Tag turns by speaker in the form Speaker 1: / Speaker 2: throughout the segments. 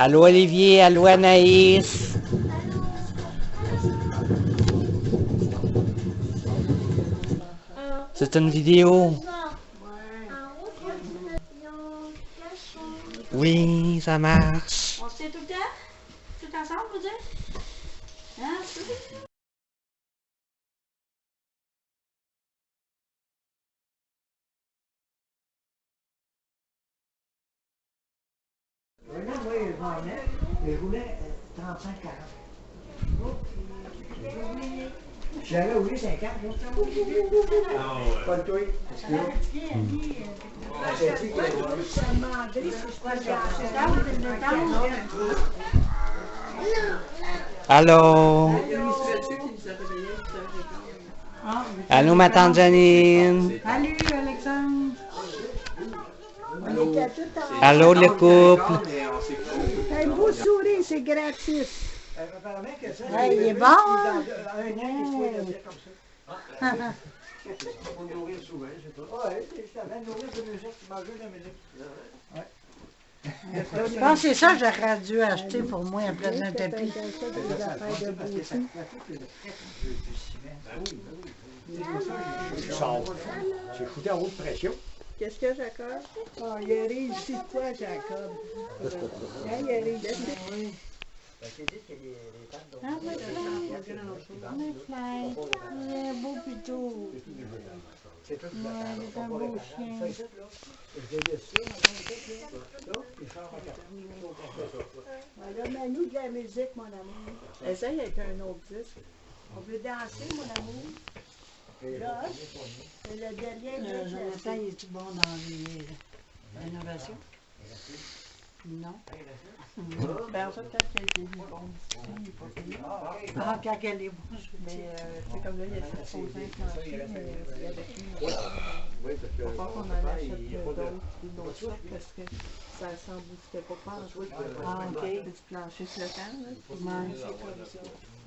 Speaker 1: Allô Olivier, allô Anaïs. C'est une vidéo. Oui, ça marche.
Speaker 2: On se tient tout le temps? Tout ensemble, vous dire? Hein? Tout?
Speaker 3: Oui, moi, je m'en venais, et je roulais 35-40. J'avais roulé 50, là. Pas le toi. J'ai dit que
Speaker 1: Allô? Allô, ma tante Janine?
Speaker 2: Alexandre!
Speaker 4: En...
Speaker 1: Allô, le couple?
Speaker 4: C'est gratis.
Speaker 3: apparemment que ça,
Speaker 4: Hey, il est bon, hein?
Speaker 3: dans un an, il ça. Nourrir souvent. Ouais, c'est ça, même nourrir de musique, tu manges de la musique. Ouais.
Speaker 2: Je pense que c'est ça que j'aurais dû acheter pour moi à place d'un tapis.
Speaker 4: beauté.
Speaker 3: J'ai foutu en haute pression.
Speaker 4: Qu'est-ce que Jacob? Oh, il a réussi quoi, Jacob? Hein, il a réussi.
Speaker 2: Ah, oui, Fly. Il est beau plutôt.
Speaker 3: C'est tout
Speaker 2: Ouais, il est un beau chien.
Speaker 4: Mets-nous de la musique, mon amour. Essaye avec un autre disque. On veut danser, mon amour. Là, c'est le dernier
Speaker 2: Euh,
Speaker 4: disque.
Speaker 2: Jonathan, il est-tu bon dans les rénovations? Non.
Speaker 5: Ben, en fait, peut-être qu'il a été mis bon. Il est pas payé.
Speaker 2: Ah, quand elle est bonne, je
Speaker 5: Mais, euh, c'est comme là, il a fait son zinc plancher, mais y va falloir qu'on en achète d'autres, une autre sorte, parce que ça s'embousquait pas pas en tout.
Speaker 2: Ah, ok.
Speaker 5: Du plancher flottant, là.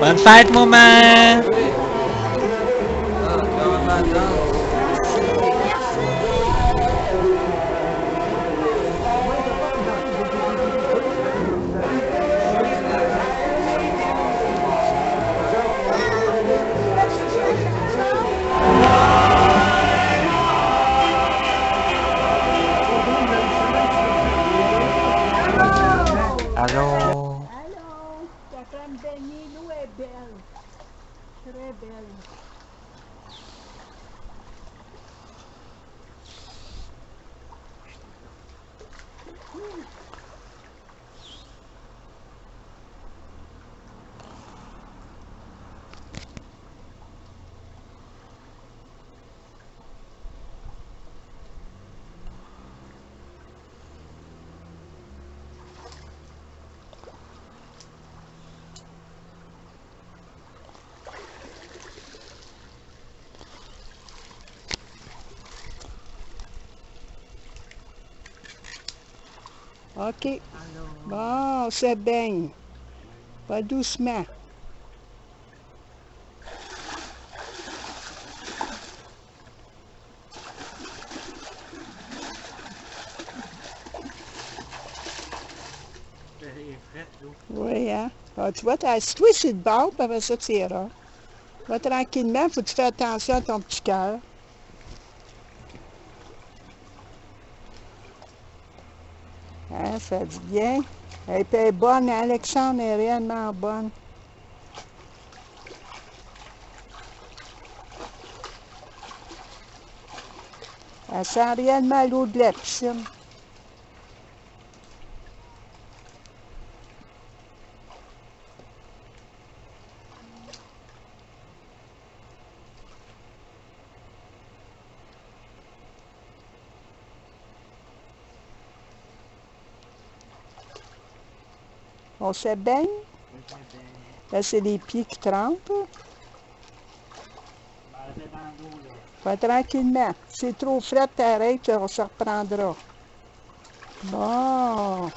Speaker 4: One fight, Mooman! OK. Bon, on se baigne. Pas doucement. Oui, hein? Ah, tu vois, assis-toi sur le bord, puis après ça, tu iras. Va tranquillement, faut que tu fasses attention à ton petit cœur. Hein, ça dit bien. Elle était bonne, Alexandre est réellement bonne. Elle sent réellement l'eau de la piscine. On se baigne. Là, c'est les pieds qui trempent. Pas tranquillement. C'est trop frais, t'arrêtes, on se reprendra. Bon.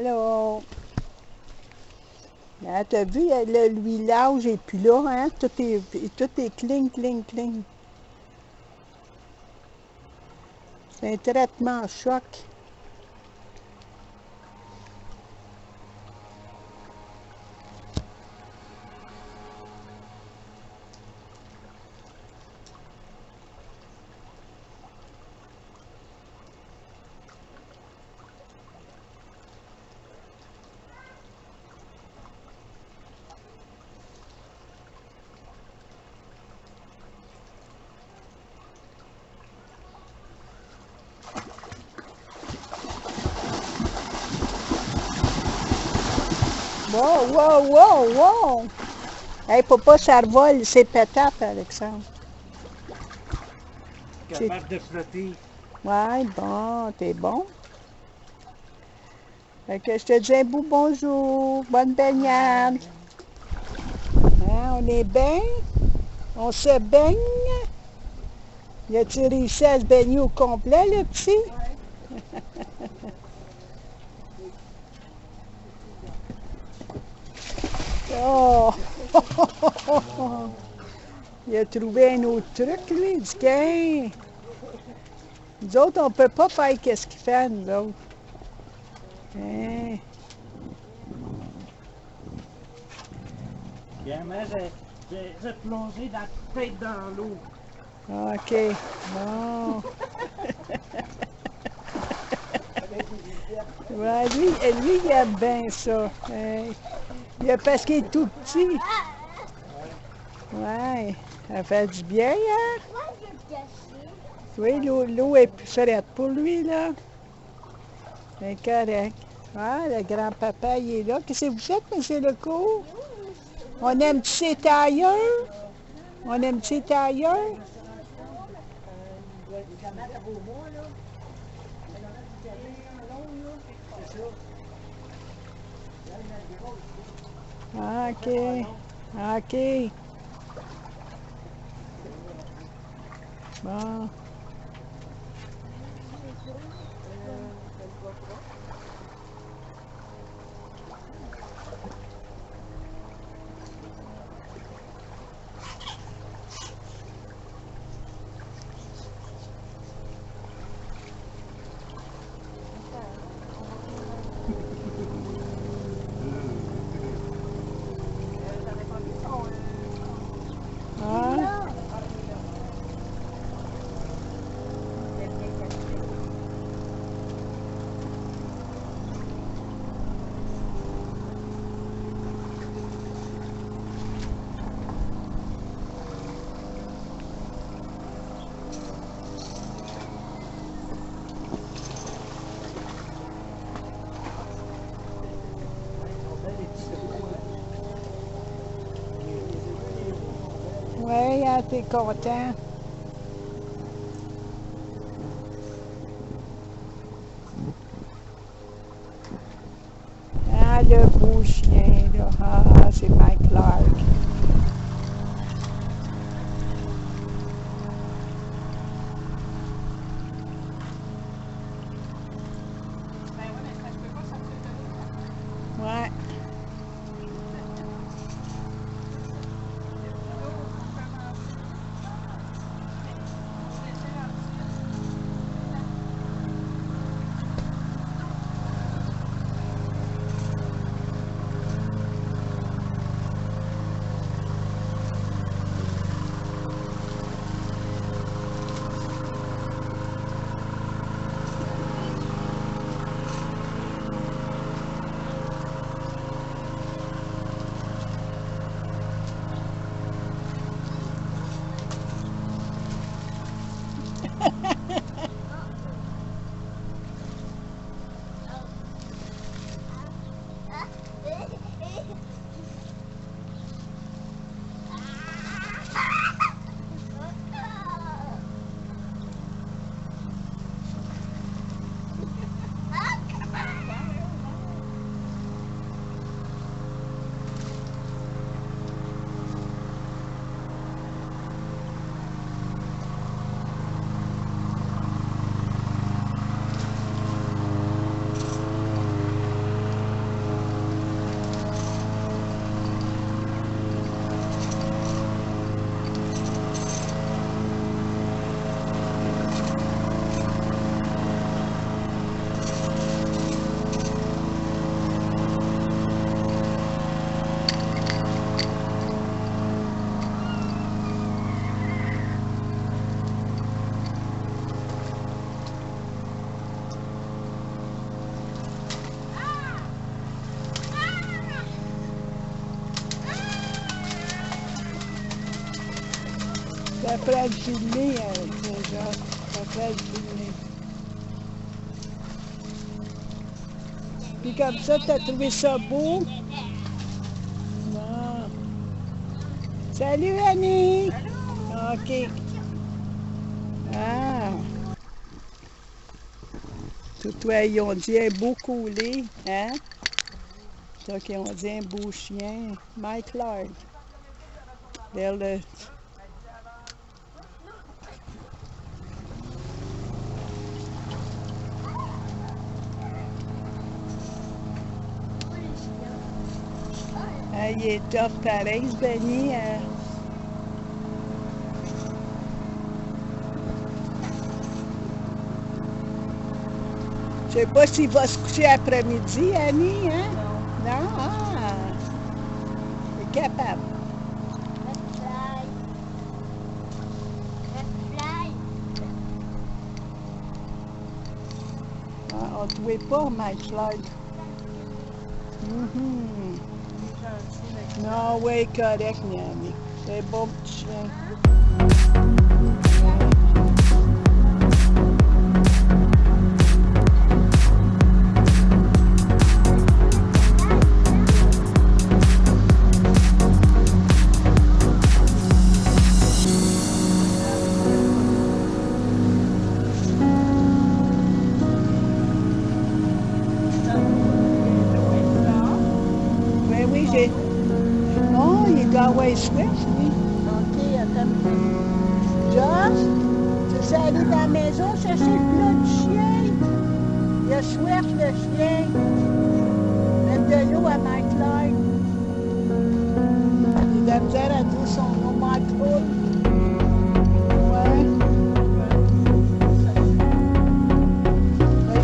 Speaker 3: Alors,
Speaker 4: t'as vu, le l'huilage est plus là, hein? Tout est, tout est cling, cling, cling. C'est un traitement choc. Wow, wow, wow, wow! Hey, papa, ça revole, c'est pétable, Alexandre.
Speaker 3: capable de flotter.
Speaker 4: Ouais, bon, t'es bon. Fait que je te dis un bout bonjour, bonne baignade. Hein, on est bien, on se baigne? Y a-tu réussi à se baigner au complet, le petit? Oh! Il a trouvé un autre truc, lui, du gain. Nous autres, on peut pas faire qu'est-ce qu'il fait, nous autres. Hein?
Speaker 3: J'ai j'ai plongé la tête dans l'eau.
Speaker 4: OK. Bon. ouais, lui, lui, il aime bien ça. Hein. Il a- parce qu'il est tout petit. Ouais. Ça fait du bien, hein? Oui, l'eau est plus frette pour lui, là. C'est correct. Ah, le grand-papa, il est là. Qu'est-ce que vous faites, M. Lecourt? On aime-tu ses tailleurs? On aime-tu ses tailleurs? Ah, OK. OK. Hein, t'es content? Ah, le beau chien, là. Ah, c'est Mike Clark. Ça ferait le filmer, euh, déjà. Ça ferait le filmer. Puis comme ça, t'as trouvé ça beau? Non. Salut Annie! OK. Ah! Tout toi, ils ont dit un beau coulé, hein? Ça qu'ils ont dit un beau chien. Mike Clark. Vers le... Ah, il est tough pareil, ce Benny. hein. Je sais pas s'il va se coucher après-midi, Annie, hein? Non? Ah! Il est capable. Ah, on ne trouvait pas, Mike Floyd. Mhm. Non, oui, correct, Miami. C'est bon Oh, il doit avoir Swift, lui. OK, attends. Josh, tu sais aller dans la maison chercher le plat du chien? Il a Swift, le chien. Mettre de l'eau à Mike Lloyd. Il a de la misère à dire son nom, Mike Lloyd. Ouais.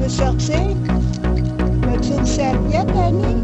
Speaker 4: Ben, sortir. As-tu une serviette, Annie?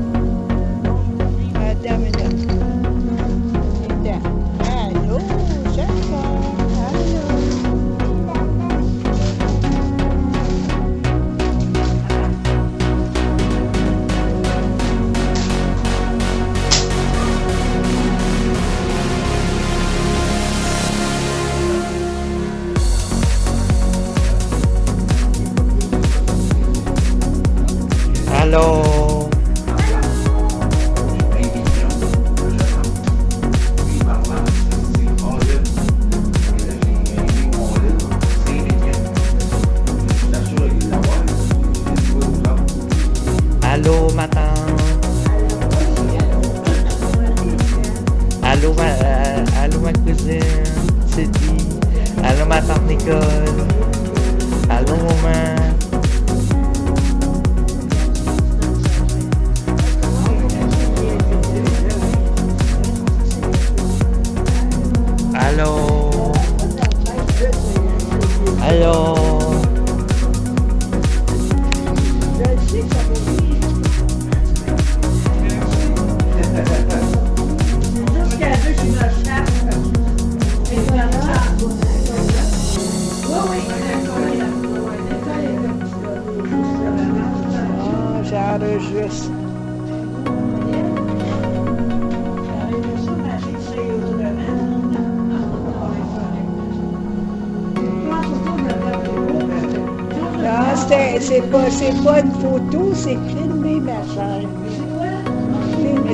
Speaker 1: C'est
Speaker 4: pas, pas une photo, c'est filmé, ma chère.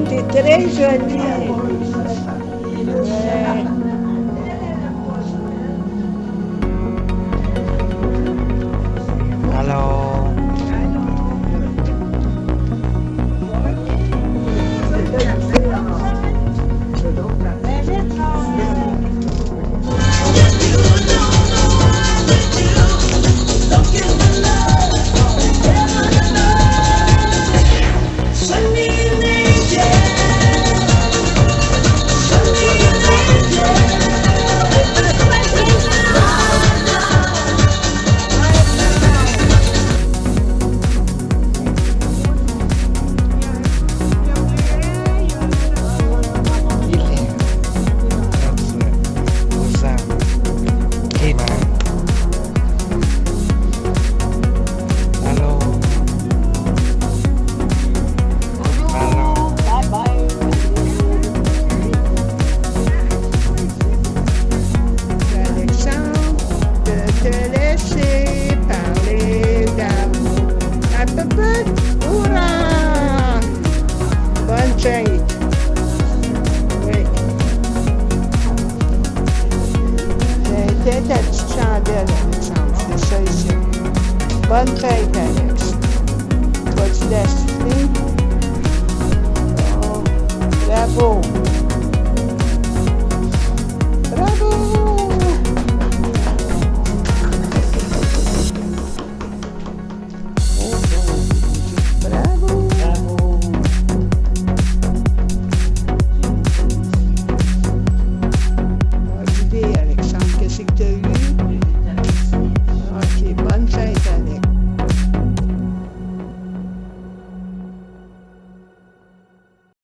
Speaker 4: T'es très jolie.